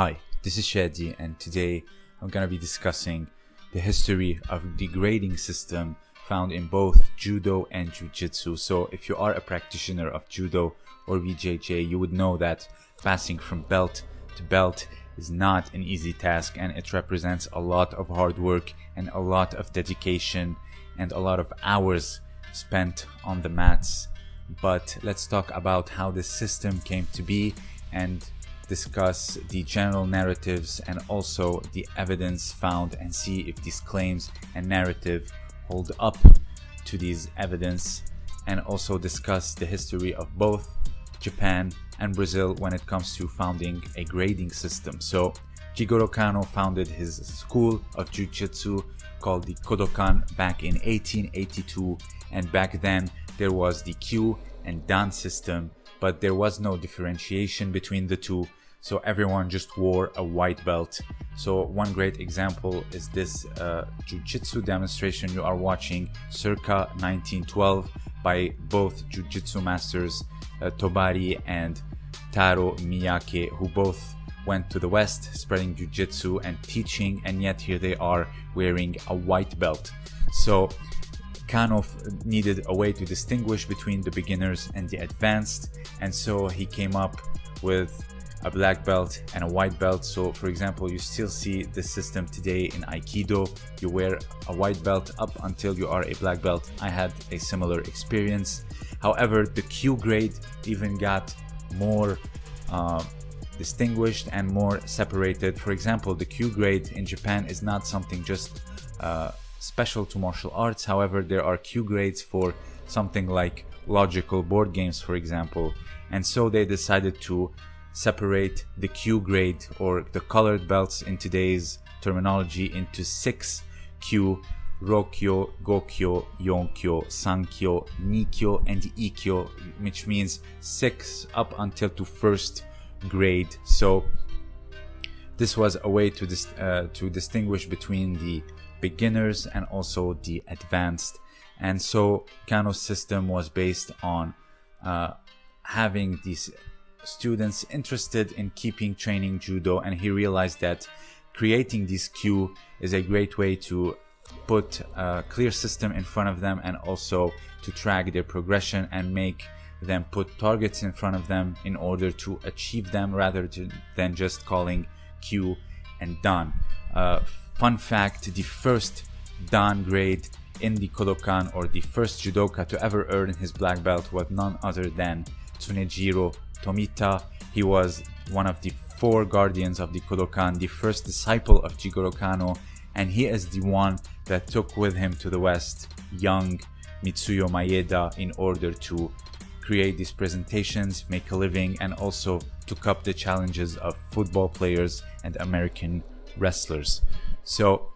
Hi, this is Shadi, and today I'm going to be discussing the history of the grading system found in both Judo and Jiu-Jitsu. So if you are a practitioner of Judo or BJJ, you would know that passing from belt to belt is not an easy task and it represents a lot of hard work and a lot of dedication and a lot of hours spent on the mats. But let's talk about how this system came to be and discuss the general narratives and also the evidence found and see if these claims and narrative hold up to these evidence and also discuss the history of both Japan and Brazil when it comes to founding a grading system. So Jigoro Kano founded his school of Jiu-Jitsu called the Kodokan back in 1882 and back then there was the Kyu and Dan system but there was no differentiation between the two so everyone just wore a white belt. So one great example is this uh, jiu-jitsu demonstration you are watching circa 1912 by both jiu-jitsu masters uh, Tobari and Taro Miyake who both went to the west spreading jiu-jitsu and teaching and yet here they are wearing a white belt. So Kano needed a way to distinguish between the beginners and the advanced and so he came up with a black belt and a white belt. So for example you still see this system today in aikido. You wear a white belt up until you are a black belt. I had a similar experience. However the kyu grade even got more uh, distinguished and more separated. For example the kyu grade in japan is not something just uh, special to martial arts however there are kyu grades for something like logical board games for example and so they decided to separate the kyu grade or the colored belts in today's terminology into six kyu Rokyo, Gokyo, Yonkyo, Sankyo, Nikyo, and Ikkyo, which means six up until to first grade. So this was a way to dis uh, to distinguish between the beginners and also the advanced. And so Kano's system was based on uh, having these students interested in keeping training judo and he realized that creating this kyu is a great way to put a clear system in front of them and also to track their progression and make them put targets in front of them in order to achieve them rather than just calling kyu and dan. Uh, fun fact, the first dan grade in the Kodokan or the first judoka to ever earn his black belt was none other than Tsunejiro Tomita. He was one of the four guardians of the Kodokan, the first disciple of Jigoro Kano, and he is the one that took with him to the west young Mitsuyo Maeda in order to create these presentations, make a living, and also took up the challenges of football players and American wrestlers. So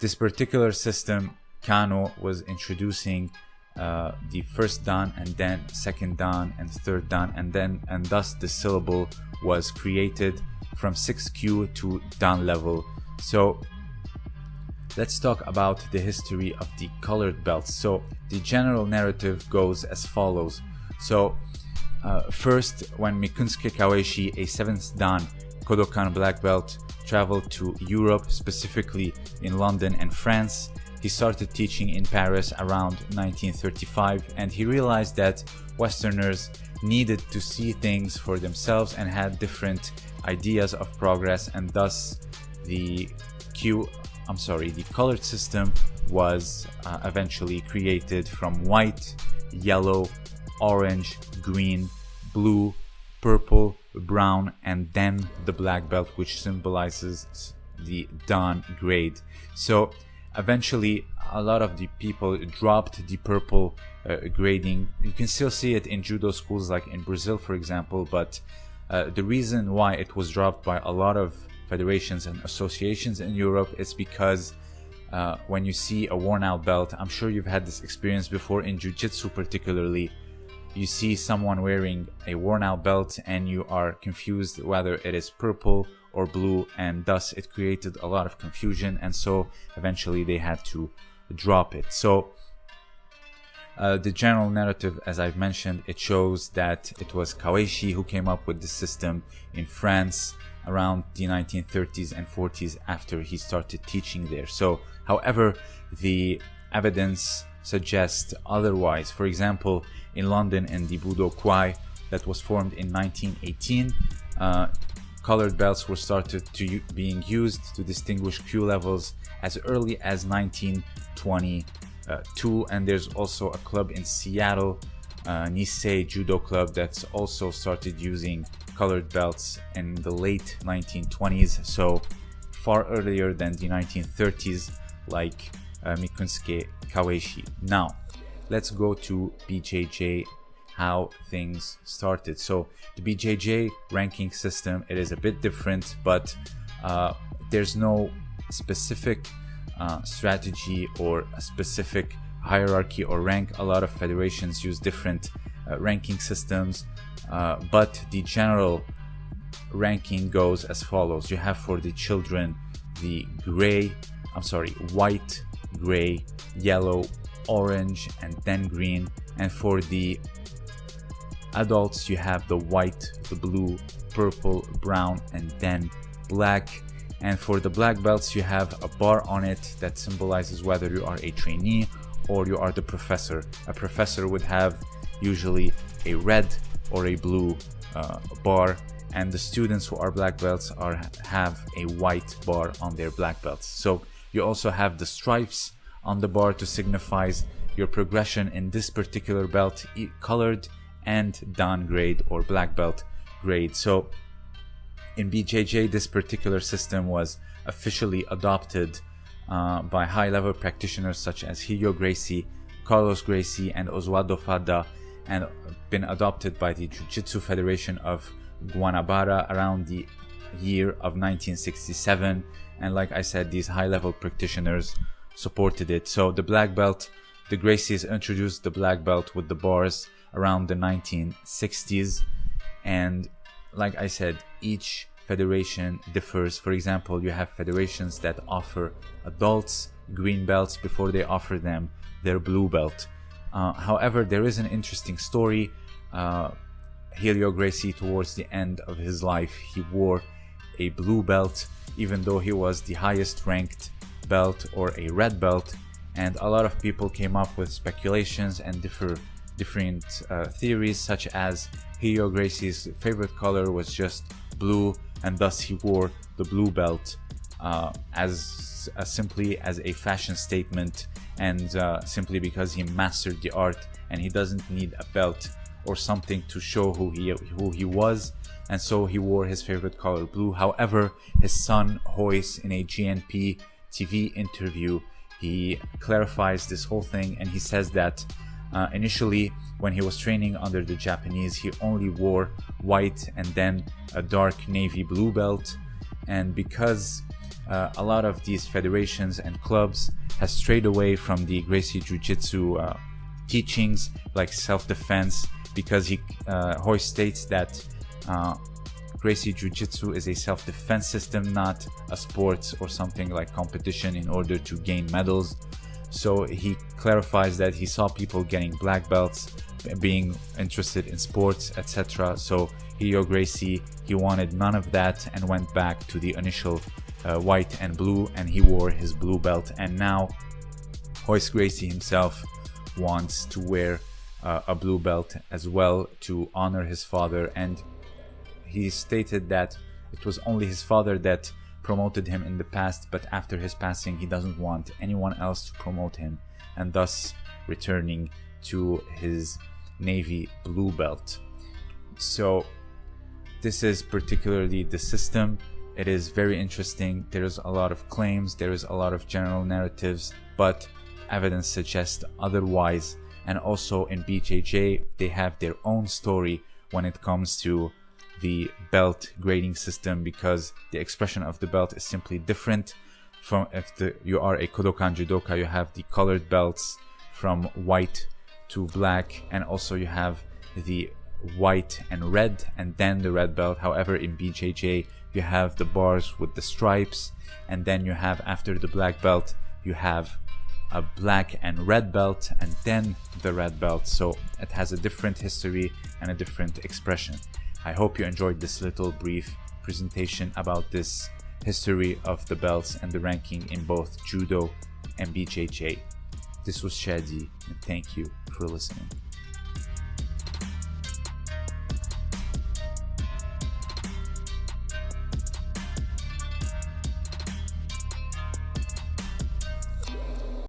this particular system, Kano was introducing uh, the first dan and then second dan and third dan and then and thus the syllable was created from 6kyu to dan level. So let's talk about the history of the colored belts so the general narrative goes as follows. So uh, first when Mikinosuke Kawaishi a 7th dan Kodokan black belt traveled to Europe specifically in London and France. He started teaching in Paris around 1935 and he realized that Westerners needed to see things for themselves and had different ideas of progress and thus the kyu I'm sorry the colored system was uh, eventually created from white, yellow, orange, green, blue, purple, brown and then the black belt which symbolizes the Dan grade. So eventually a lot of the people dropped the purple uh, grading you can still see it in judo schools like in brazil for example but uh, the reason why it was dropped by a lot of federations and associations in europe is because uh, when you see a worn out belt i'm sure you've had this experience before in jiu-jitsu particularly you see someone wearing a worn out belt and you are confused whether it is purple or blue and thus it created a lot of confusion and so eventually they had to drop it so uh, the general narrative as I've mentioned it shows that it was Kawaishi who came up with the system in France around the 1930s and 40s after he started teaching there. So, however, the evidence suggests otherwise. For example, in London in the Budokwai that was formed in 1918, uh, colored belts were started to being used to distinguish kyu levels as early as 1922 and there's also a club in Seattle uh, Nisei Judo Club that's also started using colored belts in the late 1920s so far earlier than the 1930s like Mikinosuke Kawaishi. Now let's go to BJJ how things started. So the BJJ ranking system, it is a bit different, but uh, there's no specific uh, strategy or a specific hierarchy or rank. A lot of federations use different uh, ranking systems, uh, but the general ranking goes as follows. You have for the children the gray, I'm sorry, white, gray, yellow, orange, and then green. And for the adults you have the white the blue purple brown and then black. And for the black belts you have a bar on it that symbolizes whether you are a trainee or you are the professor. A professor would have usually a red or a blue uh, bar and the students who are black belts are have a white bar on their black belts. So you also have the stripes on the bar to signifies your progression in this particular belt colored and dan grade or black belt grade. So in BJJ, this particular system was officially adopted uh, by high-level practitioners such as Helio Gracie, Carlos Gracie, and Oswaldo Fada, and been adopted by the Jiu-Jitsu Federation of Guanabara around the year of 1967. And like I said, these high-level practitioners supported it. So the black belt, the Gracies introduced the black belt with the bars around the 1960s and like I said each federation differs. For example you have federations that offer adults green belts before they offer them their blue belt. Uh, however there is an interesting story. Uh, Helio Gracie towards the end of his life he wore a blue belt even though he was the highest ranked belt or a red belt. And a lot of people came up with speculations and differ different uh, theories such as Helio Gracie's favorite color was just blue and thus he wore the blue belt uh, as uh, simply as a fashion statement and uh, simply because he mastered the art and he doesn't need a belt or something to show who he who he was and so he wore his favorite color blue however his son Royce in a GNP TV interview he clarifies this whole thing and he says that uh, initially, when he was training under the Japanese, he only wore white and then a dark navy blue belt. And because uh, a lot of these federations and clubs has strayed away from the Gracie Jiu-Jitsu uh, teachings like self-defense because he uh, states that uh, Gracie Jiu-Jitsu is a self-defense system, not a sport or something like competition in order to gain medals. So he clarifies that he saw people getting black belts, being interested in sports, etc. So Helio Gracie, he wanted none of that and went back to the initial uh, white and blue and he wore his blue belt. And now Royce Gracie himself wants to wear uh, a blue belt as well to honor his father. And he stated that it was only his father that promoted him in the past, but after his passing, he doesn't want anyone else to promote him, and thus returning to his Navy blue belt. So, this is particularly the system. It is very interesting. There's a lot of claims, there is a lot of general narratives, but evidence suggests otherwise. And also in BJJ, they have their own story when it comes to the belt grading system because the expression of the belt is simply different from if the, you are a Kodokan judoka you have the colored belts from white to black and also you have the white and red and then the red belt however in BJJ you have the bars with the stripes and then you have after the black belt you have a black and red belt and then the red belt so it has a different history and a different expression. I hope you enjoyed this little brief presentation about this history of the belts and the ranking in both Judo and BJJ. This was Shadi and thank you for listening.